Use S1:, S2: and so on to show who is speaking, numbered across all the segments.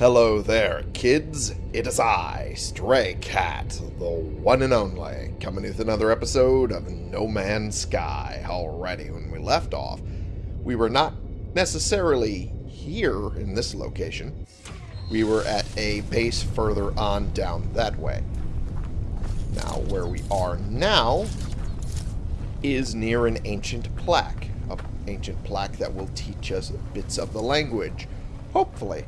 S1: Hello there, kids. It is I, Stray Cat, the one and only, coming with another episode of No Man's Sky. Alrighty, when we left off, we were not necessarily here in this location. We were at a base further on down that way. Now, where we are now is near an ancient plaque. An ancient plaque that will teach us bits of the language. Hopefully.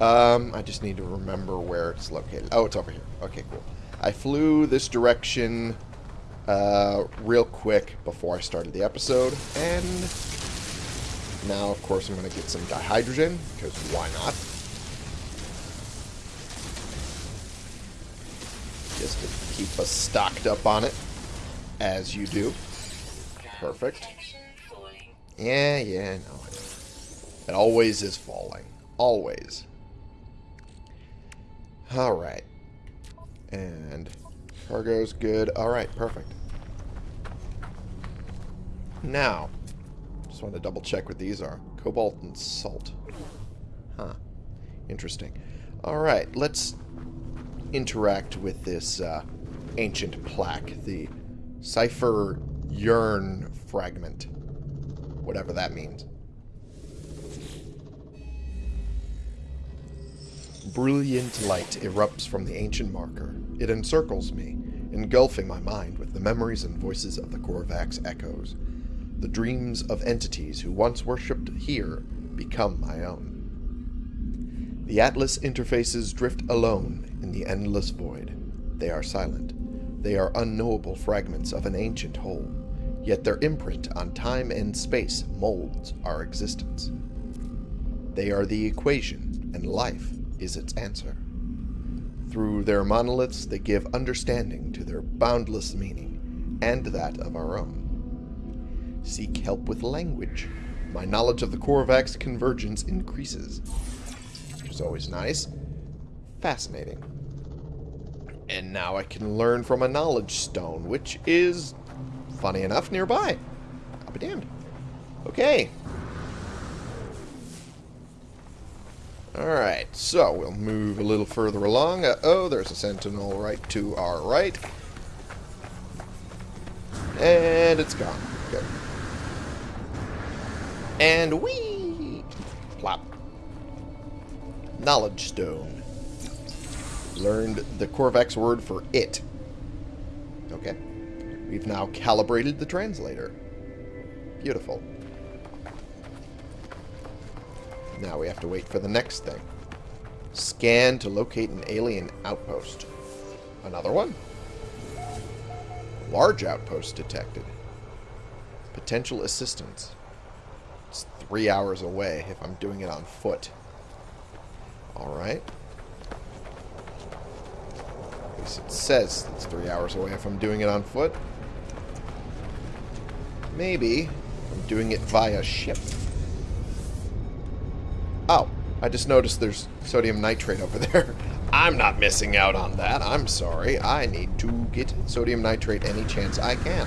S1: Um, I just need to remember where it's located. Oh, it's over here. Okay, cool. I flew this direction uh, real quick before I started the episode, and now, of course, I'm going to get some dihydrogen, because why not? Just to keep us stocked up on it, as you do. Perfect. Yeah, yeah, no. It always is falling. Always. Alright. And cargo's good. Alright, perfect. Now, just want to double check what these are. Cobalt and salt. Huh. Interesting. Alright, let's interact with this uh, ancient plaque. The Cipher Yearn fragment. Whatever that means. Brilliant light erupts from the ancient marker. It encircles me, engulfing my mind with the memories and voices of the Korvax echoes. The dreams of entities who once worshipped here become my own. The Atlas interfaces drift alone in the endless void. They are silent. They are unknowable fragments of an ancient whole, yet their imprint on time and space molds our existence. They are the equation, and life is its answer. Through their monoliths, they give understanding to their boundless meaning, and that of our own. Seek help with language. My knowledge of the Korvax convergence increases. Which is always nice. Fascinating. And now I can learn from a knowledge stone, which is, funny enough, nearby. I'll be damned. Okay, Alright, so we'll move a little further along. Uh oh there's a sentinel right to our right. And it's gone. Good. And we Plop. Knowledge stone. Learned the Korvax word for it. Okay. We've now calibrated the translator. Beautiful. Now we have to wait for the next thing. Scan to locate an alien outpost. Another one? Large outpost detected. Potential assistance. It's three hours away if I'm doing it on foot. Alright. At least it says it's three hours away if I'm doing it on foot. Maybe I'm doing it via ship. I just noticed there's sodium nitrate over there. I'm not missing out on that. I'm sorry. I need to get sodium nitrate any chance I can.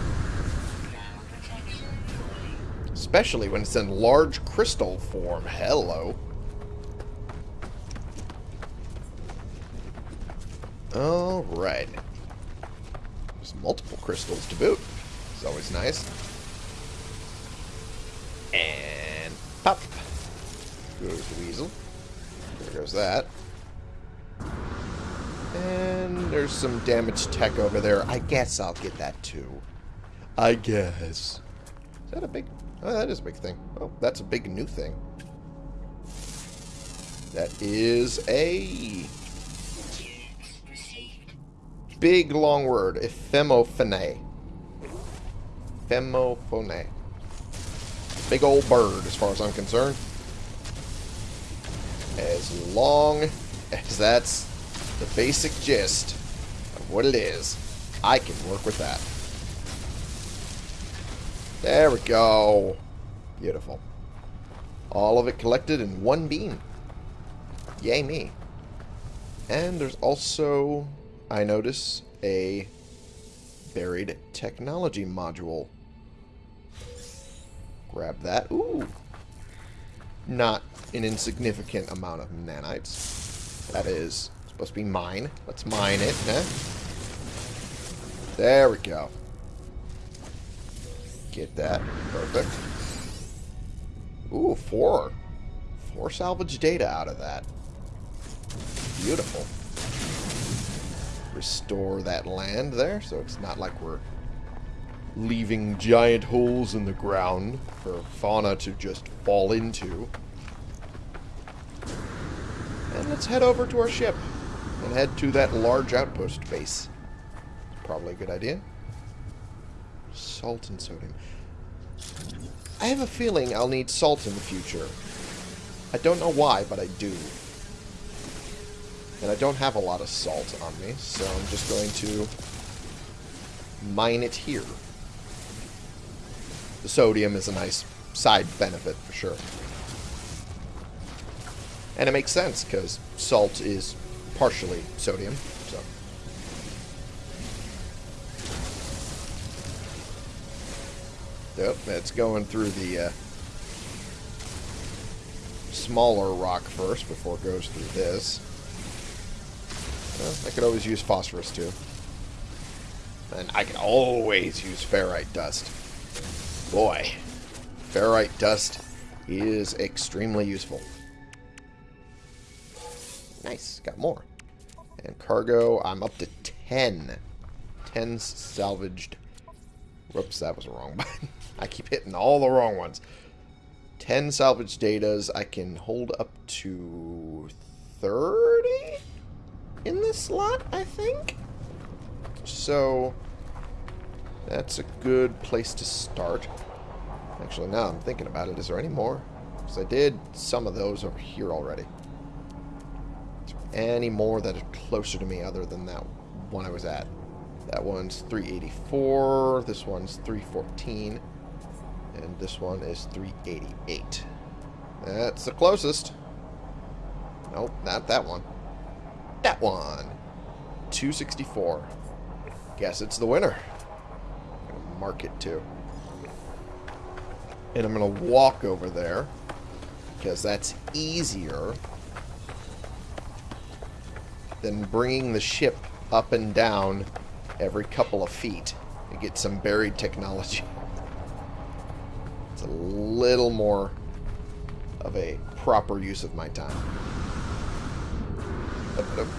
S1: Especially when it's in large crystal form. Hello. Alright. There's multiple crystals to boot. It's always nice. There goes that. And there's some damaged tech over there. I guess I'll get that too. I guess. Is that a big... Oh, that is a big thing. Oh, that's a big new thing. That is a... Big long word. Ephemophone. Ephemophone. Big old bird, as far as I'm concerned. As long as that's the basic gist of what it is, I can work with that. There we go. Beautiful. All of it collected in one beam. Yay me. And there's also, I notice, a buried technology module. Grab that. Ooh. Not an insignificant amount of nanites. That is supposed to be mine. Let's mine it? There we go. Get that. Perfect. Ooh, four. Four salvage data out of that. Beautiful. Restore that land there, so it's not like we're leaving giant holes in the ground for fauna to just fall into. And let's head over to our ship and head to that large outpost base. Probably a good idea. Salt and sodium. I have a feeling I'll need salt in the future. I don't know why, but I do. And I don't have a lot of salt on me, so I'm just going to mine it here. The sodium is a nice side benefit for sure. And it makes sense, because salt is partially sodium, so... Yep, it's going through the uh, smaller rock first before it goes through this. Well, I could always use phosphorus too. And I can always use ferrite dust. Boy, ferrite dust is extremely useful. Nice, got more. And cargo, I'm up to 10. 10 salvaged. Whoops, that was a wrong button. I keep hitting all the wrong ones. 10 salvage datas. I can hold up to 30 in this slot, I think. So, that's a good place to start. Actually, now I'm thinking about it, is there any more? Because I did some of those over here already. Any more that are closer to me other than that one I was at? That one's 384, this one's 314, and this one is 388. That's the closest. Nope, not that one. That one. 264. Guess it's the winner. Mark it too. And I'm going to walk over there because that's easier than bringing the ship up and down every couple of feet to get some buried technology. It's a little more of a proper use of my time.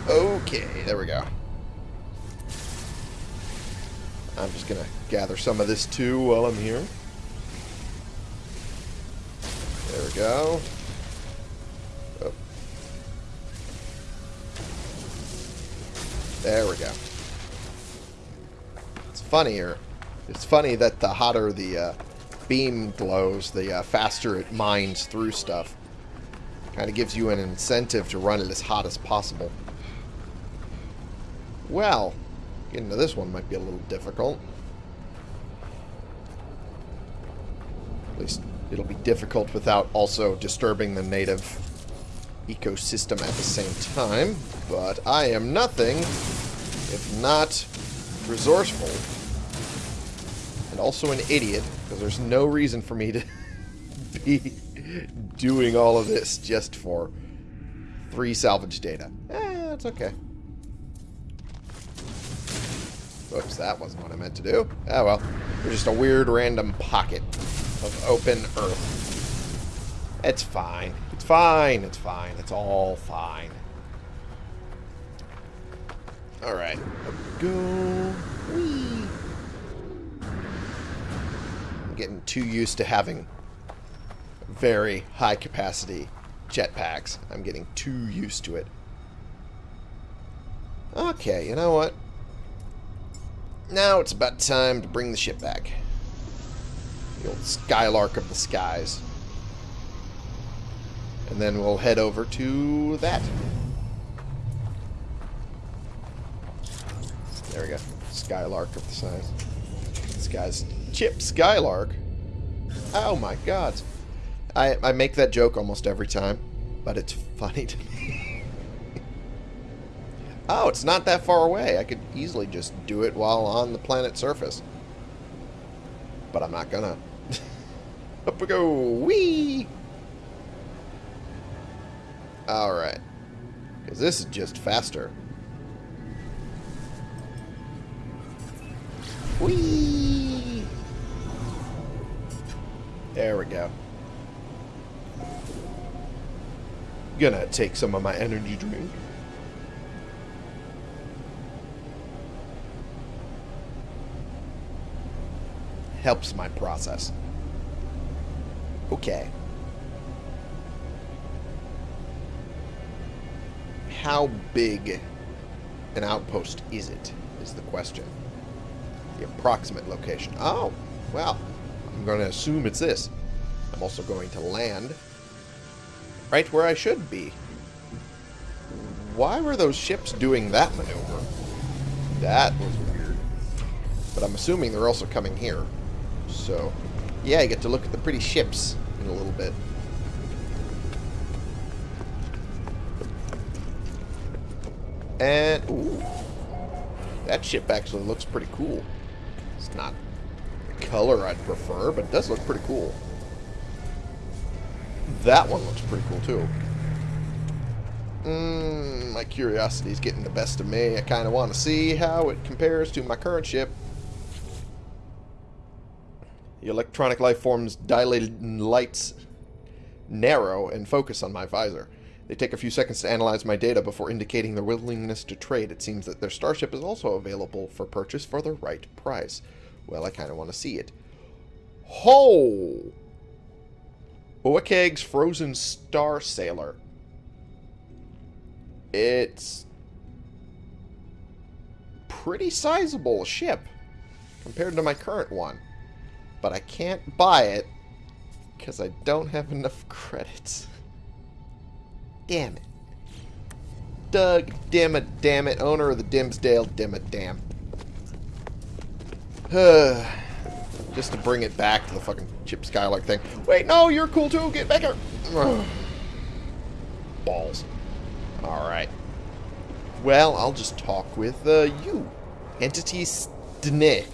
S1: Okay, there we go. I'm just to gather some of this too while I'm here. There we go. Oh. There we go. It's funnier. It's funny that the hotter the uh, beam glows, the uh, faster it mines through stuff. Kind of gives you an incentive to run it as hot as possible. Well, getting to this one might be a little difficult. At least it'll be difficult without also disturbing the native ecosystem at the same time. But I am nothing if not resourceful. And also an idiot, because there's no reason for me to be doing all of this just for three salvage data. Eh, that's okay. Oops, that wasn't what I meant to do. Oh well. There's just a weird random pocket of open earth. It's fine. It's fine. It's fine. It's all fine. Alright. Go. Whee. I'm getting too used to having very high capacity jetpacks. I'm getting too used to it. Okay, you know what? Now it's about time to bring the ship back. The old Skylark of the skies. And then we'll head over to that. There we go. Skylark of the size. This guy's Chip Skylark. Oh my god. I, I make that joke almost every time, but it's funny to me. oh, it's not that far away. I could easily just do it while on the planet's surface. But I'm not gonna. Up we go. Whee! Alright. Because this is just faster. Whee! There we go. Gonna take some of my energy drink. Helps my process. Okay. How big an outpost is it, is the question. The approximate location. Oh, well, I'm going to assume it's this. I'm also going to land right where I should be. Why were those ships doing that maneuver? That was weird. But I'm assuming they're also coming here. So, yeah, you get to look at the pretty ships in a little bit. And, ooh, that ship actually looks pretty cool. It's not the color I'd prefer, but it does look pretty cool. That one looks pretty cool, too. Mm, my curiosity's getting the best of me. I kind of want to see how it compares to my current ship. The electronic life forms dilated lights narrow and focus on my visor. They take a few seconds to analyze my data before indicating their willingness to trade. It seems that their starship is also available for purchase for the right price. Well, I kind of want to see it. Ho! Oakeg's Frozen Star Sailor. It's pretty sizable ship compared to my current one. But I can't buy it because I don't have enough credits. Damn it. Doug, damn it, damn it, owner of the Dimmsdale, damn it, damn. Just to bring it back to the fucking Chip Skylark thing. Wait, no, you're cool too, get back here. Balls. Alright. Well, I'll just talk with uh, you. Entity Stne.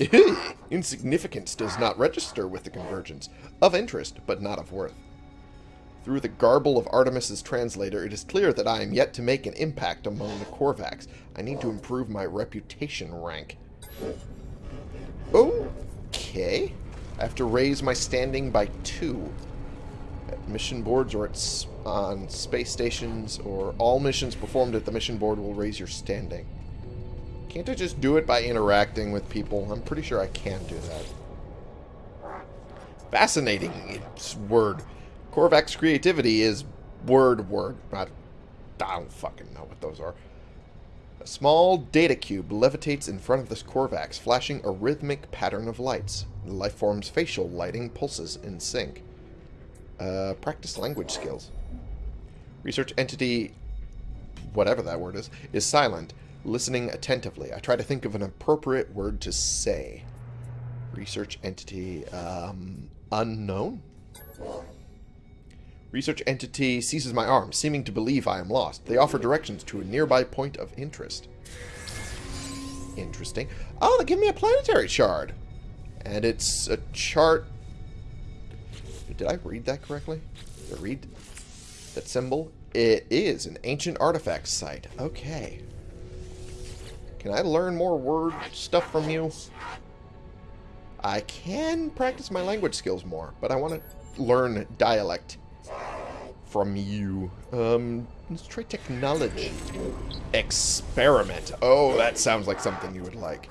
S1: Insignificance does not register with the convergence. Of interest, but not of worth. Through the garble of Artemis's translator, it is clear that I am yet to make an impact among the Korvax. I need to improve my reputation rank. Okay. I have to raise my standing by two. At mission boards or at, on space stations, or all missions performed at the mission board will raise your standing. Can't I just do it by interacting with people? I'm pretty sure I can do that. Fascinating. It's word. Korvax creativity is word word. Not, I don't fucking know what those are. A small data cube levitates in front of this Korvax, flashing a rhythmic pattern of lights. The life form's facial lighting pulses in sync. Uh, practice language skills. Research entity, whatever that word is, is silent, listening attentively. I try to think of an appropriate word to say. Research entity, um, unknown? Research entity seizes my arm, seeming to believe I am lost. They offer directions to a nearby point of interest. Interesting. Oh, they give me a planetary shard. And it's a chart... Did I read that correctly? Did I read that symbol? It is an ancient artifact site. Okay. Can I learn more word stuff from you? I can practice my language skills more, but I want to learn dialect from you. Um, let's try technology. Experiment. Oh, that sounds like something you would like.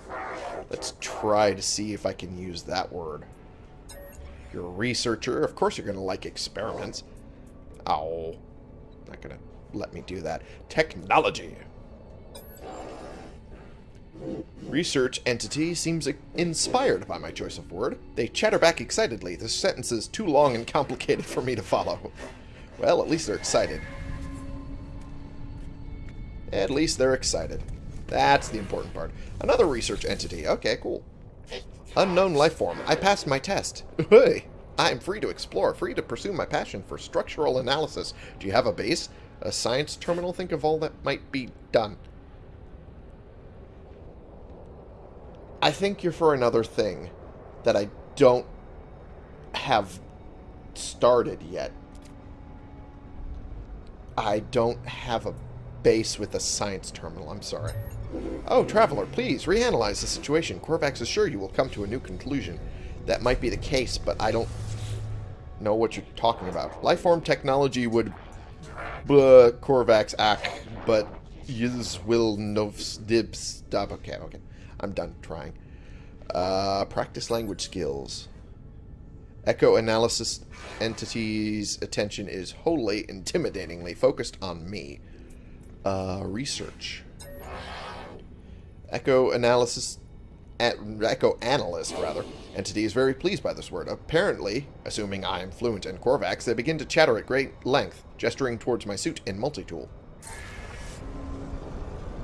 S1: Let's try to see if I can use that word. You're a researcher. Of course you're going to like experiments. Oh, not going to let me do that. Technology. Research entity seems inspired by my choice of word. They chatter back excitedly. The sentence is too long and complicated for me to follow. Well, at least they're excited. At least they're excited. That's the important part. Another research entity. Okay, cool. Unknown life form. I passed my test. Hey, I am free to explore, free to pursue my passion for structural analysis. Do you have a base? A science terminal? Think of all that might be done. I think you're for another thing that I don't have started yet. I don't have a base with a science terminal. I'm sorry. Oh, Traveler, please, reanalyze the situation. Korvax is sure you will come to a new conclusion. That might be the case, but I don't know what you're talking about. Lifeform technology would... Blah, Korvax ack, ah, but Yiz will novs dibs stop. Okay, okay. I'm done trying. Uh, practice language skills. Echo analysis entity's attention is wholly intimidatingly focused on me. Uh, research. Echo analysis at, Echo Analyst, rather, entity is very pleased by this word. Apparently, assuming I am fluent in Korvax, they begin to chatter at great length, gesturing towards my suit and multi-tool.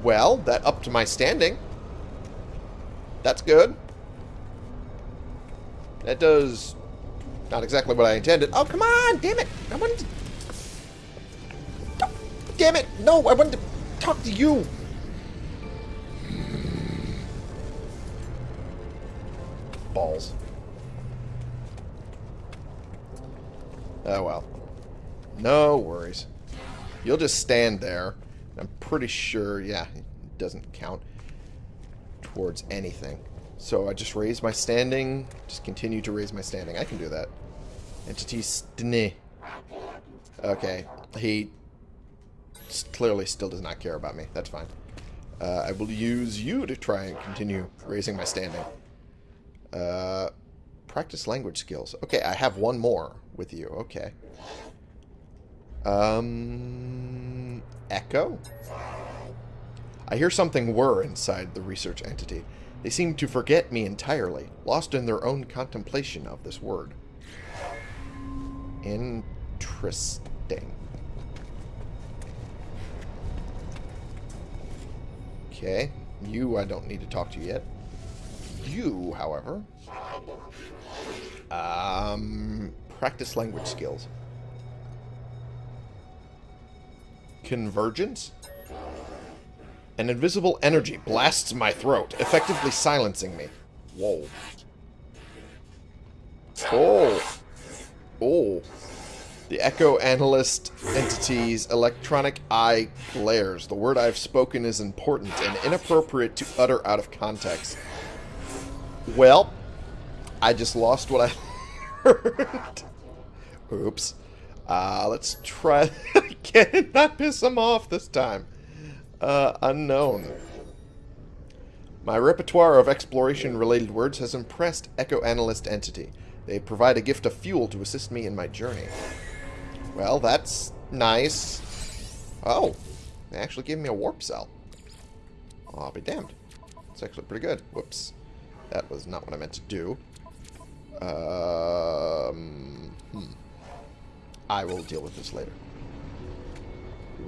S1: Well, that upped my standing. That's good. That does not exactly what I intended. Oh, come on! Damn it! I wanted to... Damn it! No, I wanted to talk to you! balls. Oh well. No worries. You'll just stand there. I'm pretty sure, yeah, it doesn't count towards anything. So I just raise my standing, just continue to raise my standing. I can do that. Entity stne. Okay, he clearly still does not care about me. That's fine. Uh, I will use you to try and continue raising my standing. Uh, practice language skills. Okay, I have one more with you. Okay. Um, Echo? I hear something whir inside the research entity. They seem to forget me entirely, lost in their own contemplation of this word. Interesting. Okay. You, I don't need to talk to you yet you, however, um, practice language skills. Convergence? An invisible energy blasts my throat, effectively silencing me. Whoa. Oh. Oh. The Echo Analyst entity's electronic eye glares. The word I've spoken is important and inappropriate to utter out of context. Well, I just lost what I heard. Oops. Uh, let's try again. Not piss him off this time. Uh, unknown. My repertoire of exploration-related words has impressed Echo Analyst Entity. They provide a gift of fuel to assist me in my journey. Well, that's nice. Oh, they actually gave me a warp cell. I'll be damned. It's actually pretty good. Whoops. That was not what I meant to do. Um, hmm. I will deal with this later.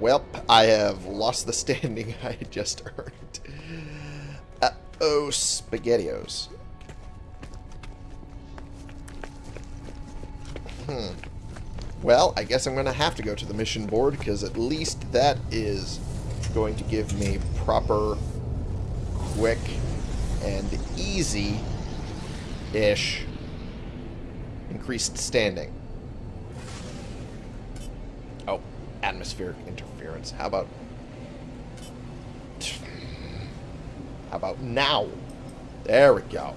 S1: Welp, I have lost the standing I just earned. Uh-oh, SpaghettiOs. Hmm. Well, I guess I'm going to have to go to the mission board, because at least that is going to give me proper, quick and easy-ish increased standing. Atmospheric interference. How about... How about now? There we go.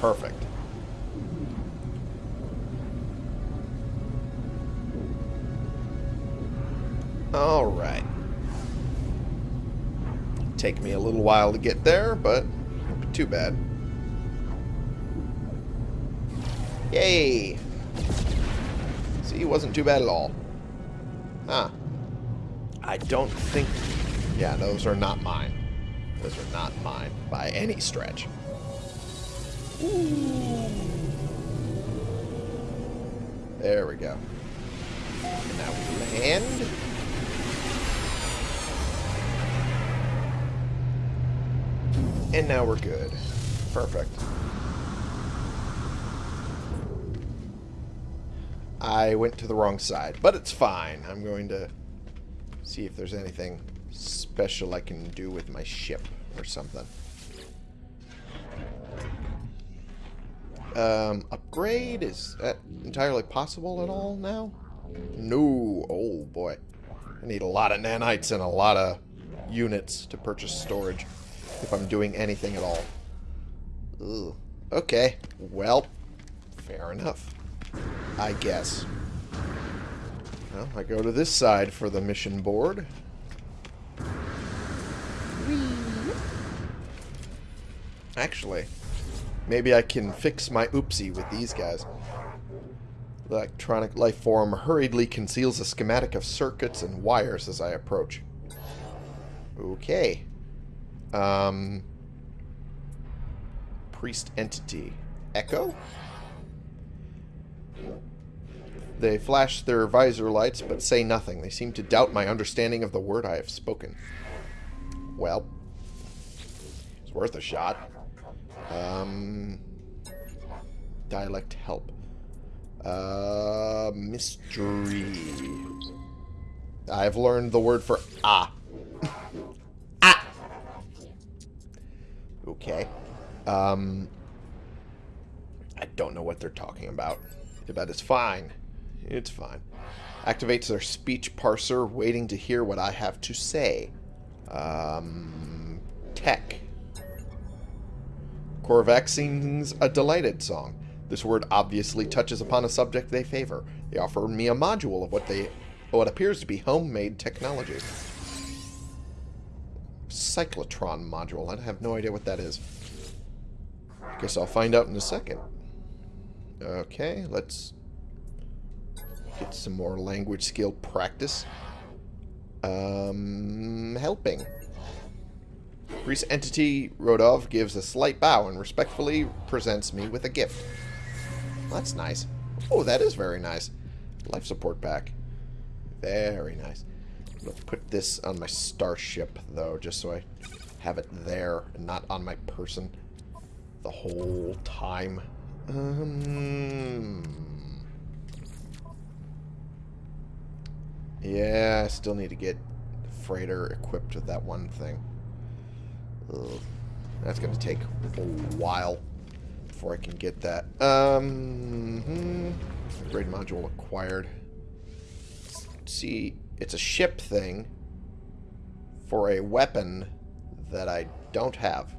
S1: Perfect. Alright. Take me a little while to get there, but won't too bad. Yay! See, it wasn't too bad at all. Huh. I don't think... Yeah, those are not mine. Those are not mine by any stretch. Ooh. There we go. And now we land. And now we're good. Perfect. I went to the wrong side, but it's fine. I'm going to see if there's anything special I can do with my ship or something. Um, upgrade? Is that entirely possible at all now? No. Oh, boy. I need a lot of nanites and a lot of units to purchase storage if I'm doing anything at all. Ugh. Okay, well, fair enough. I guess. Well, I go to this side for the mission board. Actually, maybe I can fix my oopsie with these guys. Electronic life form hurriedly conceals a schematic of circuits and wires as I approach. Okay. Um, priest entity. Echo? They flash their visor lights, but say nothing. They seem to doubt my understanding of the word I have spoken. Well, it's worth a shot. Um, dialect help. Uh, mystery. I've learned the word for ah. ah. Okay. Um, I don't know what they're talking about. But it's fine. It's fine. Activates their speech parser, waiting to hear what I have to say. Um, tech. Korvax sings a delighted song. This word obviously touches upon a subject they favor. They offer me a module of what they what appears to be homemade technology. Cyclotron module. I have no idea what that is. Guess I'll find out in a second. Okay, let's get some more language skill practice. Um, helping. Greece entity Rodov gives a slight bow and respectfully presents me with a gift. That's nice. Oh, that is very nice. Life support pack. Very nice. Let's put this on my starship, though, just so I have it there and not on my person the whole time. Um, yeah, I still need to get the freighter equipped with that one thing. Ugh. That's going to take a while before I can get that. Um, hmm, module acquired. See, it's a ship thing for a weapon that I don't have.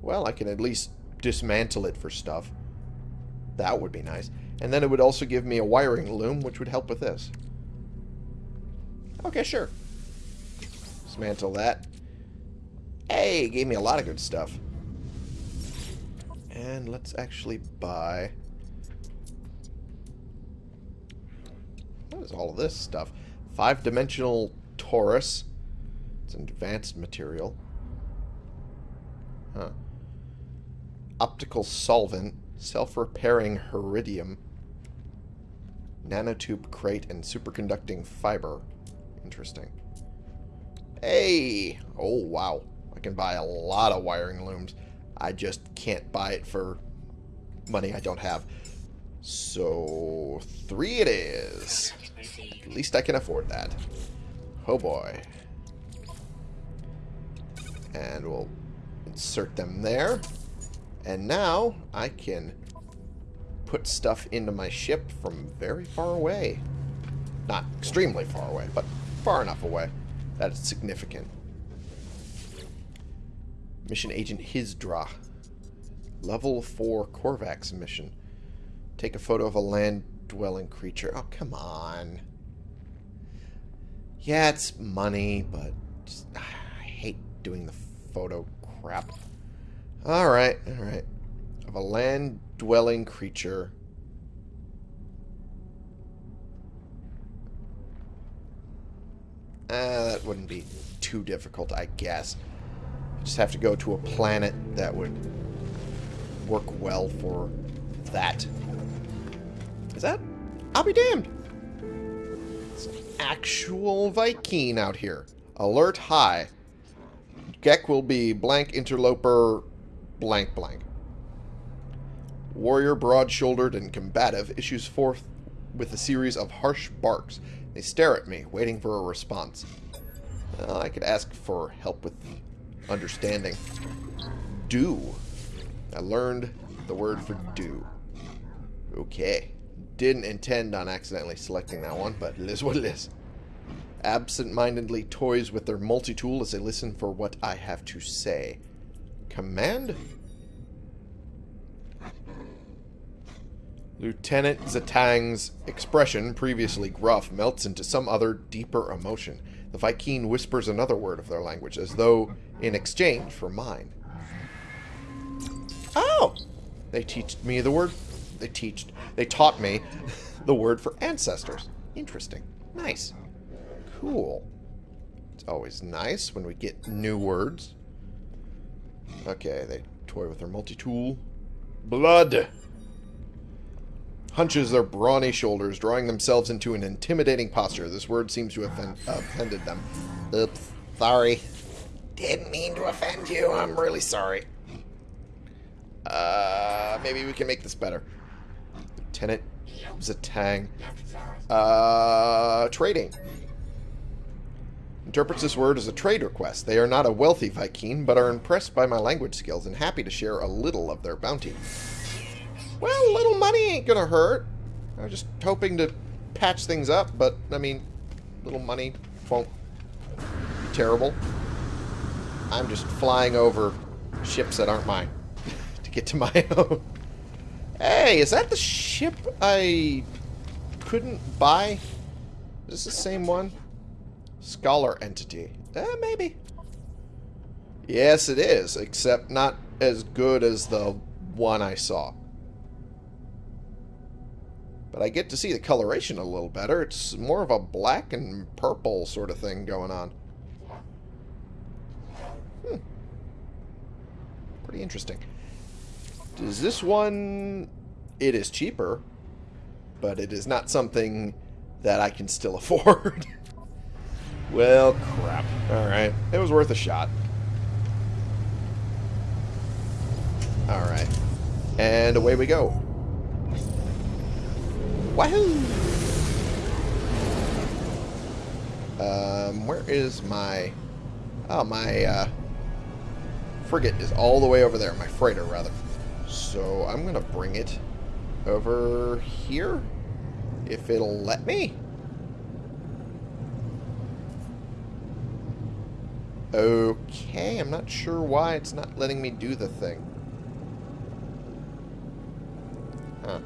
S1: Well, I can at least dismantle it for stuff. That would be nice. And then it would also give me a wiring loom, which would help with this. Okay, sure. Dismantle that. Hey, gave me a lot of good stuff. And let's actually buy... What is all of this stuff? Five-dimensional torus. It's an advanced material. Huh optical solvent, self-repairing heridium, nanotube crate, and superconducting fiber. Interesting. Hey! Oh, wow. I can buy a lot of wiring looms. I just can't buy it for money I don't have. So, three it is. At least I can afford that. Oh boy. And we'll insert them there. And now I can put stuff into my ship from very far away. Not extremely far away, but far enough away that it's significant. Mission Agent Hizdra. Level 4 Korvax mission. Take a photo of a land-dwelling creature. Oh, come on. Yeah, it's money, but just, ah, I hate doing the photo crap. Alright, alright. Of a land-dwelling creature. Uh, that wouldn't be too difficult, I guess. Just have to go to a planet that would work well for that. Is that? I'll be damned. It's an actual Vy'keen out here. Alert high. Gek will be blank interloper blank blank. Warrior, broad-shouldered and combative, issues forth with a series of harsh barks. They stare at me, waiting for a response. Well, I could ask for help with understanding. Do. I learned the word for do. Okay. didn't intend on accidentally selecting that one, but it is what it is. Absent-mindedly toys with their multi-tool as they listen for what I have to say. Command? Lieutenant Zatang's expression, previously gruff, melts into some other, deeper emotion. The Vy'keen whispers another word of their language, as though in exchange for mine. Oh! They teach me the word... They teach... They taught me the word for ancestors. Interesting. Nice. Cool. It's always nice when we get new words. Okay, they toy with their multi-tool. Blood! Hunches their brawny shoulders, drawing themselves into an intimidating posture. This word seems to have offended them. Oops, sorry. Didn't mean to offend you. I'm really sorry. Uh, maybe we can make this better. Lieutenant Zatang. Uh, trading. Interprets this word as a trade request. They are not a wealthy Vy'keen, but are impressed by my language skills and happy to share a little of their bounty. Well, a little money ain't gonna hurt. I was just hoping to patch things up, but, I mean, little money won't be terrible. I'm just flying over ships that aren't mine to get to my own. Hey, is that the ship I couldn't buy? Is this the same one? Scholar entity. Eh, maybe. Yes, it is, except not as good as the one I saw. But I get to see the coloration a little better. It's more of a black and purple sort of thing going on. Hmm. Pretty interesting. Does this one... It is cheaper, but it is not something that I can still afford. well, crap. Alright. It was worth a shot. Alright. And away we go. Wahoo! Um, where is my... Oh, my, uh... Frigate is all the way over there. My freighter, rather. So, I'm gonna bring it over here. If it'll let me. Okay, I'm not sure why it's not letting me do the thing. Huh.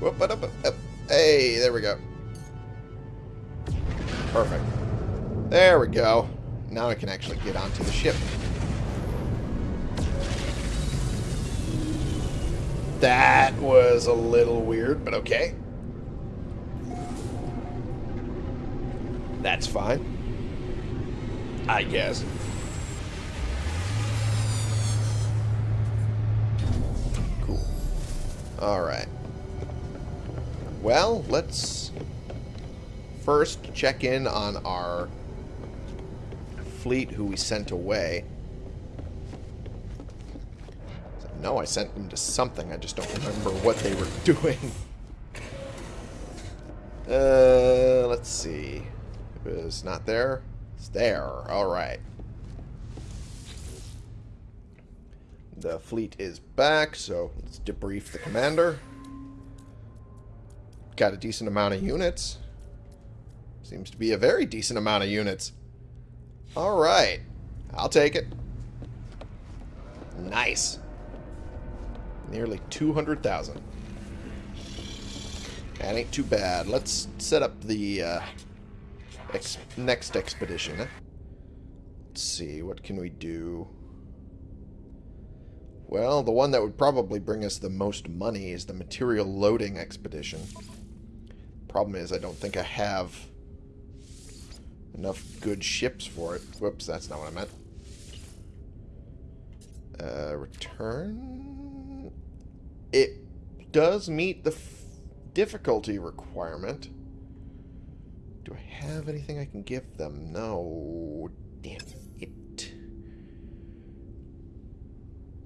S1: Whoop, up, up, up. Hey, there we go. Perfect. There we go. Now I can actually get onto the ship. That was a little weird, but okay. That's fine. I guess. Cool. Alright. Well, let's first check in on our fleet who we sent away. No, I sent them to something. I just don't remember what they were doing. Uh, let's see. It was not there. It's there. Alright. The fleet is back, so let's debrief the commander got a decent amount of units. Seems to be a very decent amount of units. Alright. I'll take it. Nice. Nearly 200,000. That ain't too bad. Let's set up the uh, ex next expedition. Let's see, what can we do? Well, the one that would probably bring us the most money is the material loading expedition. Problem is, I don't think I have enough good ships for it. Whoops, that's not what I meant. Uh, return? It does meet the difficulty requirement. Do I have anything I can give them? No. Damn it.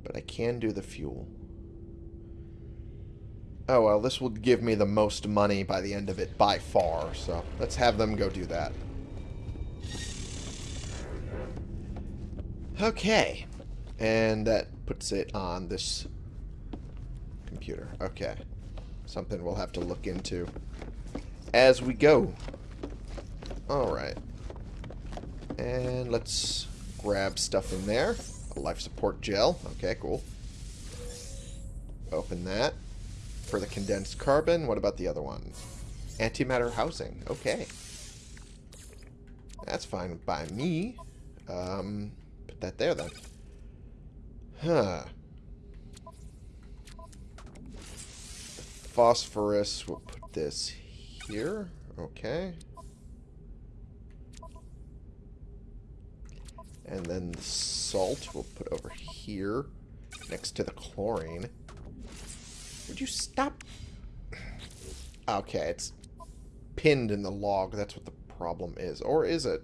S1: But I can do the fuel. Oh, well, this will give me the most money by the end of it by far, so let's have them go do that. Okay. And that puts it on this computer. Okay. Something we'll have to look into as we go. Alright. And let's grab stuff in there. A life support gel. Okay, cool. Open that. For the condensed carbon, what about the other one? Antimatter housing. Okay. That's fine by me. Um, put that there then. Huh. Phosphorus, we'll put this here. Okay. And then the salt we'll put over here next to the chlorine. Would you stop? Okay, it's pinned in the log. That's what the problem is. Or is it?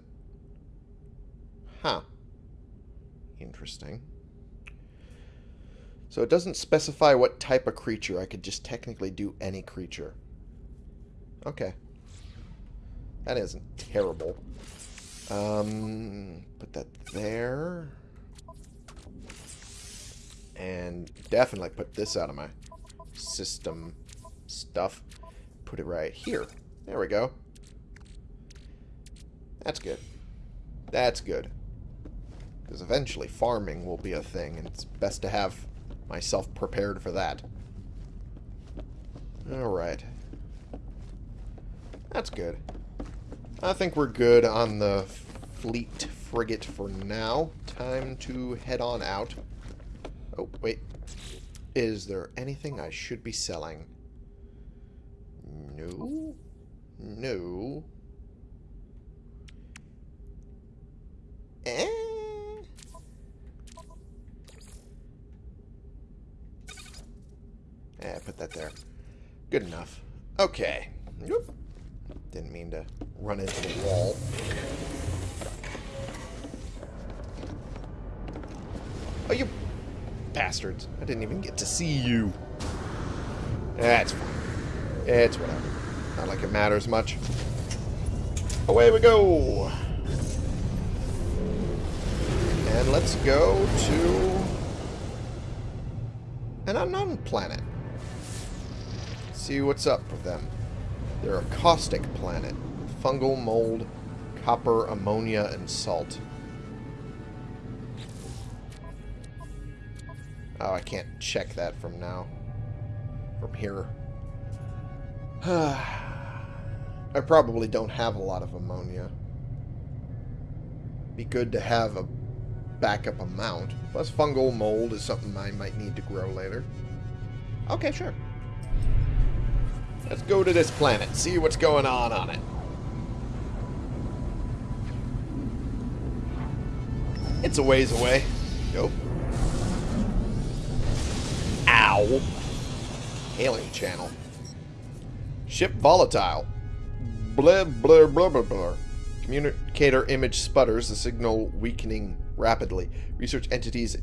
S1: Huh. Interesting. So it doesn't specify what type of creature. I could just technically do any creature. Okay. That isn't terrible. Um, put that there. And definitely put this out of my system stuff. Put it right here. There we go. That's good. That's good. Because eventually farming will be a thing, and it's best to have myself prepared for that. Alright. That's good. I think we're good on the fleet frigate for now. Time to head on out. Oh, wait. Is there anything I should be selling? No. No. Eh. Yeah, put that there. Good enough. Okay. Whoop. Didn't mean to run into the wall. Oh, you bastards. I didn't even get to see you. That's fine. It's whatever. Not like it matters much. Away we go! And let's go to an unknown planet. See what's up with them. They're a caustic planet. Fungal mold, copper, ammonia, and salt. Oh, I can't check that from now. From here. I probably don't have a lot of ammonia. Be good to have a backup amount. Plus fungal mold is something I might need to grow later. Okay, sure. Let's go to this planet, see what's going on on it. It's a ways away. Go. Ow. Hailing channel. Ship volatile. Blah, blah, blah, blah, blah. Communicator image sputters, the signal weakening rapidly. Research entities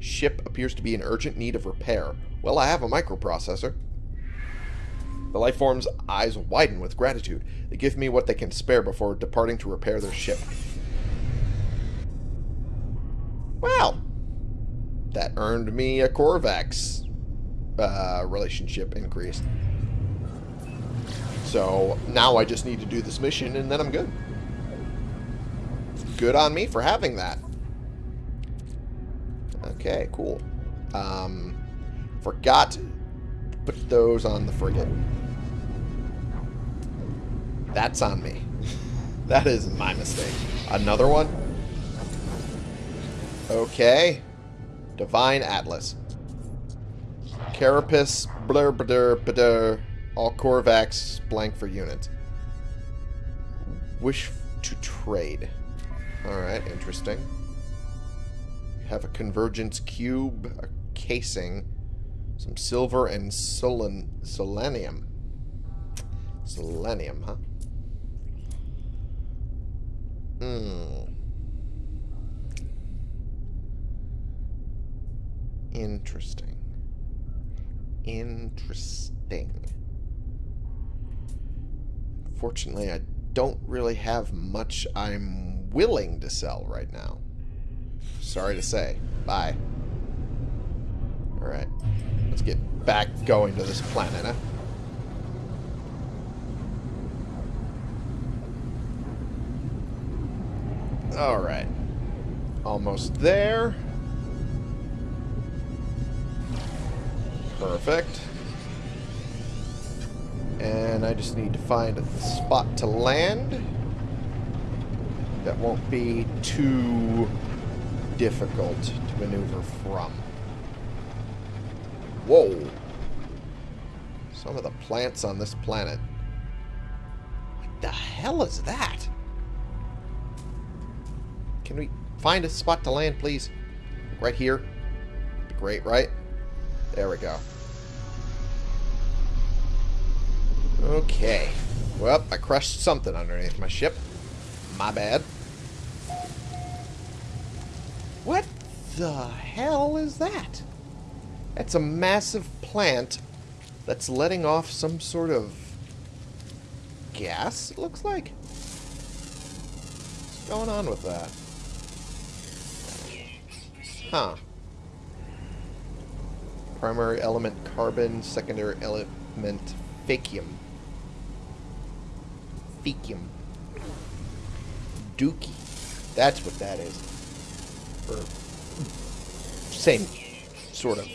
S1: ship appears to be in urgent need of repair. Well, I have a microprocessor. The lifeform's eyes widen with gratitude. They give me what they can spare before departing to repair their ship. Well, that earned me a Korvax uh, relationship increased. So now I just need to do this mission and then I'm good. Good on me for having that. Okay, cool. Um, forgot to put those on the frigate. That's on me. that is my mistake. Another one? Okay. Divine Atlas. Carapace, blur, blur, blur, all Korvax, blank for units. Wish to trade. Alright, interesting. Have a convergence cube, a casing, some silver, and selen selenium. Selenium, huh? Hmm. Interesting. Interesting. Fortunately, I don't really have much I'm willing to sell right now. Sorry to say. Bye. Alright. Let's get back going to this planet, huh? Alright. Almost there. Perfect. And I just need to find a spot to land. That won't be too difficult to maneuver from. Whoa. Some of the plants on this planet. What the hell is that? Can we find a spot to land, please? Right here? Great, right? There we go. Okay. Well, I crushed something underneath my ship. My bad. What the hell is that? That's a massive plant that's letting off some sort of gas, it looks like. What's going on with that? Huh. Primary element carbon, secondary element faecium. Faecium. Dookie. That's what that is. Or same sort of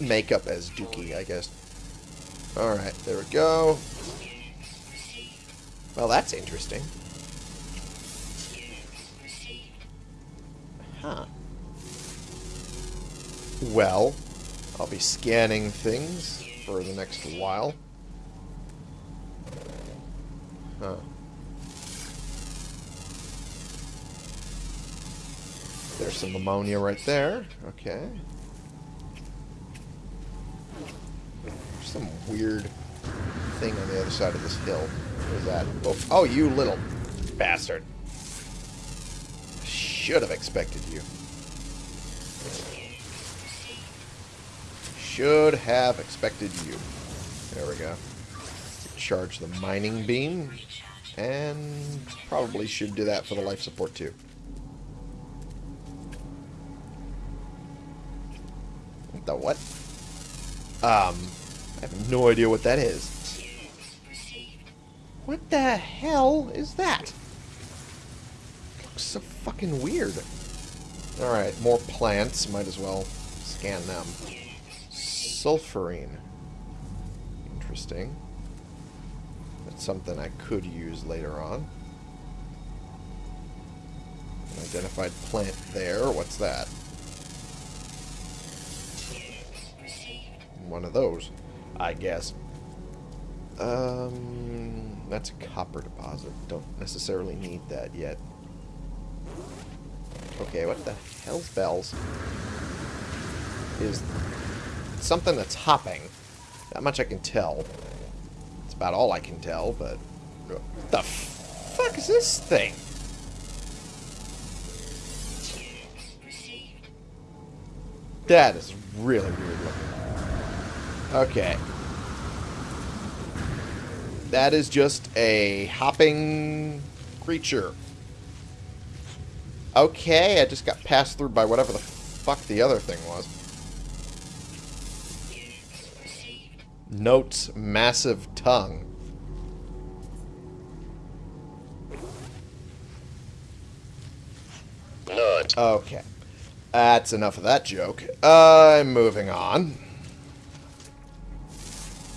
S1: makeup as Dookie, I guess. Alright, there we go. Well, that's interesting. Huh. Well, I'll be scanning things for the next while. Huh. There's some ammonia right there. Okay. There's some weird thing on the other side of this hill. What is that? Oh, oh you little bastard. Should have expected you. Should have expected you. There we go. Charge the mining beam. And probably should do that for the life support too. What the what? Um, I have no idea what that is. What the hell is that? Looks so fucking weird. Alright, more plants. Might as well scan them. Sulfurine. Interesting. That's something I could use later on. An identified plant there. What's that? One of those, I guess. Um, that's a copper deposit. Don't necessarily need that yet. Okay, what the hell's bells? Is something that's hopping. That much I can tell. It's about all I can tell, but... What the fuck is this thing? That is really weird looking. Okay. That is just a hopping creature. Okay, I just got passed through by whatever the fuck the other thing was. Notes massive tongue.
S2: Nut.
S1: Okay. That's enough of that joke. I'm moving on.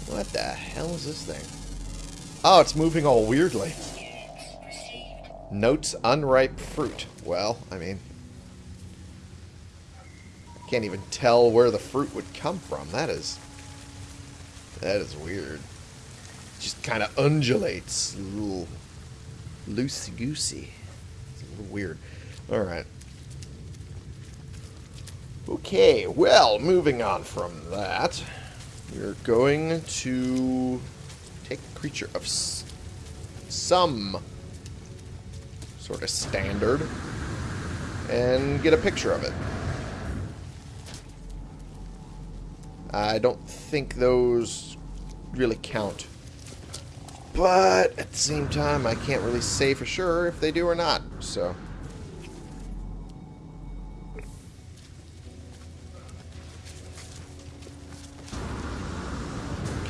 S1: What the hell is this thing? Oh, it's moving all weirdly. Notes unripe fruit. Well, I mean... I can't even tell where the fruit would come from. That is... That is weird. Just kind of undulates. A little loosey-goosey. It's a little weird. Alright. Okay, well, moving on from that, we're going to take a creature of some sort of standard and get a picture of it. I don't think those really count. But at the same time, I can't really say for sure if they do or not, so...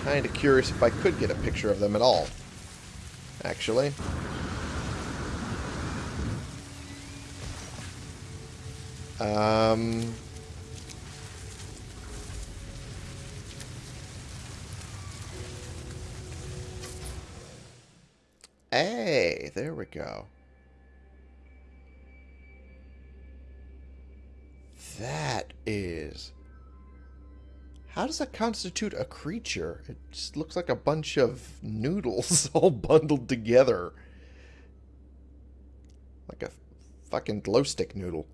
S1: Kinda curious if I could get a picture of them at all, actually. Um, Hey, there we go. That is... How does that constitute a creature? It just looks like a bunch of noodles all bundled together. Like a fucking glow stick noodle.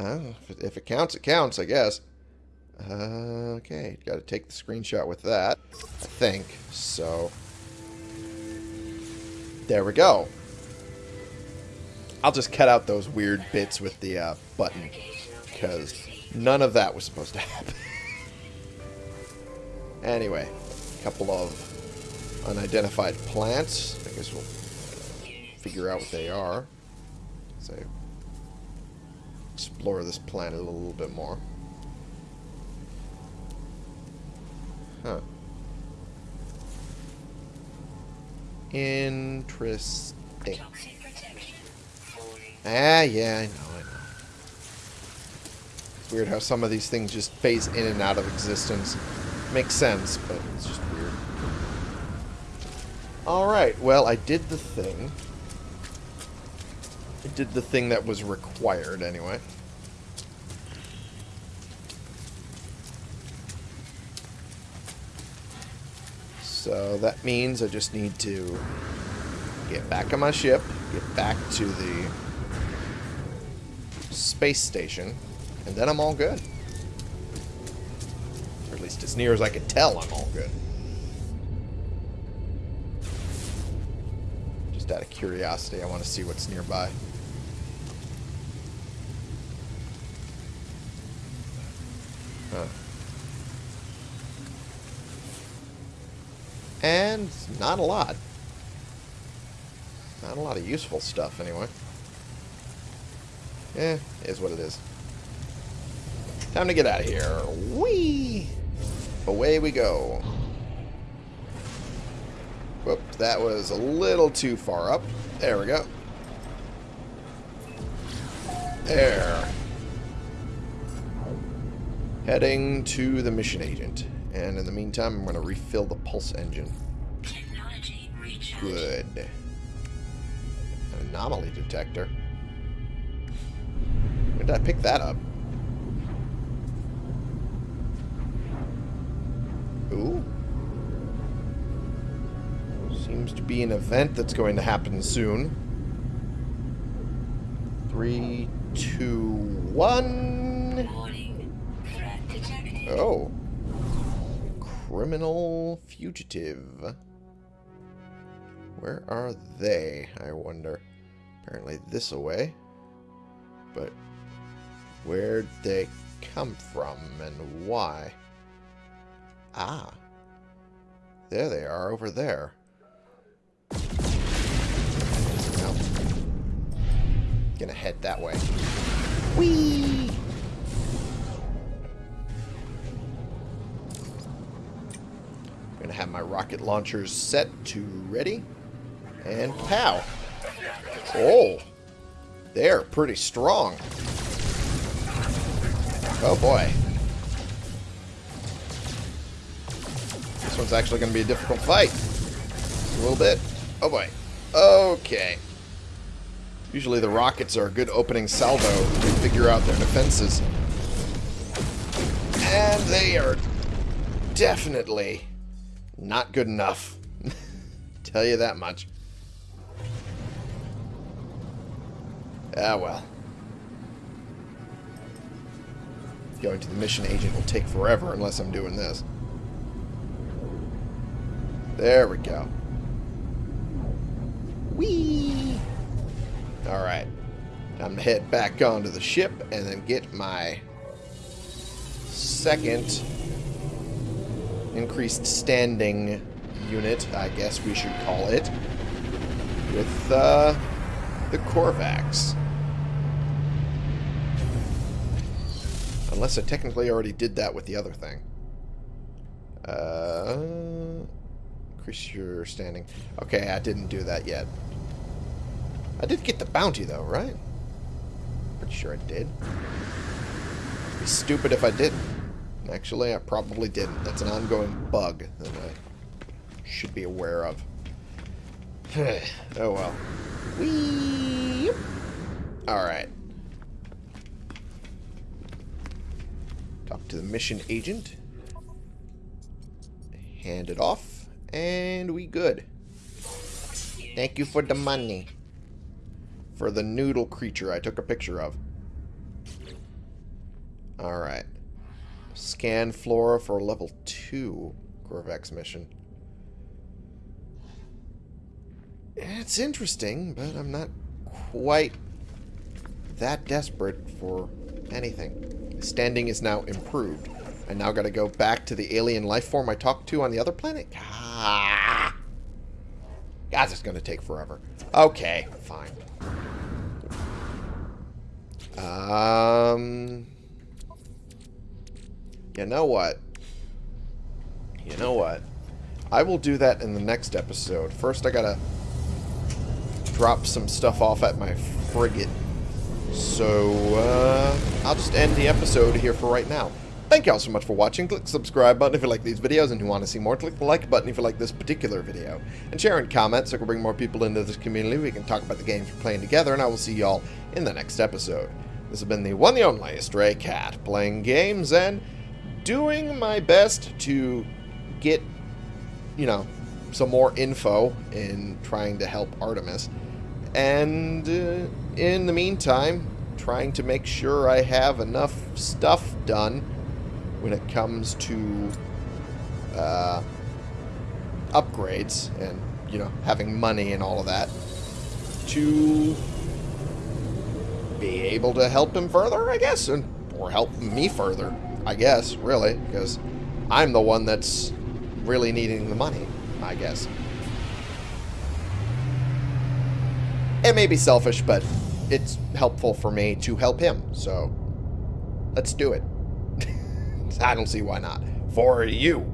S1: Oh, if it, if it counts, it counts, I guess. Uh, okay, got to take the screenshot with that, I think. So, there we go. I'll just cut out those weird bits with the uh, button, because none of that was supposed to happen. anyway, a couple of unidentified plants. I guess we'll figure out what they are. So, explore this planet a little bit more. Interesting. Ah, yeah, I know, I know. It's weird how some of these things just phase in and out of existence. Makes sense, but it's just weird. Alright, well, I did the thing. I did the thing that was required, anyway. So that means I just need to get back on my ship, get back to the space station, and then I'm all good. Or at least as near as I can tell, I'm all good. Just out of curiosity, I want to see what's nearby. Huh. And not a lot. Not a lot of useful stuff, anyway. Eh, is what it is. Time to get out of here. Whee! Away we go. Whoop, that was a little too far up. There we go. There. Heading to the mission agent. And in the meantime, I'm going to refill the pulse engine. Good. An anomaly detector. Where did I pick that up? Ooh. Seems to be an event that's going to happen soon. Three, two, one. Oh. Criminal fugitive. Where are they, I wonder? Apparently this away. But where'd they come from and why? Ah. There they are, over there. Gonna head that way. Whee! Gonna have my rocket launchers set to ready. And pow. Oh. They're pretty strong. Oh boy. This one's actually going to be a difficult fight. A little bit. Oh boy. Okay. Usually the rockets are a good opening salvo to figure out their defenses. And they are definitely not good enough. Tell you that much. Ah, well. Going to the mission agent will take forever unless I'm doing this. There we go. Whee! Alright. Time to head back onto the ship and then get my second increased standing unit, I guess we should call it, with uh, the Korvax. Unless I technically already did that with the other thing. Uh, increase your standing. Okay, I didn't do that yet. I did get the bounty, though, right? Pretty sure I did. It'd be stupid if I didn't. Actually, I probably didn't. That's an ongoing bug that I should be aware of. oh well. Whee! Alright. Talk to the mission agent. Hand it off. And we good. Thank you for the money. For the noodle creature I took a picture of. Alright. Scan flora for level 2 Korvax mission. It's interesting, but I'm not quite that desperate for anything. Standing is now improved. I now gotta go back to the alien life form I talked to on the other planet? Ah. God, it's gonna take forever. Okay, fine. Um... You know what? You know what? I will do that in the next episode. First, I gotta drop some stuff off at my frigate. So, uh, I'll just end the episode here for right now. Thank y'all so much for watching. Click the subscribe button if you like these videos and you want to see more. Click the like button if you like this particular video. And share and comment so we can bring more people into this community. We can talk about the games we're playing together, and I will see y'all in the next episode. This has been the one and only Stray Cat, playing games and doing my best to get, you know, some more info in trying to help Artemis. And uh, in the meantime, trying to make sure I have enough stuff done when it comes to uh, upgrades and, you know, having money and all of that to be able to help him further, I guess, and or help me further. I guess, really, because I'm the one that's really needing the money, I guess. It may be selfish, but it's helpful for me to help him, so let's do it. I don't see why not. For you.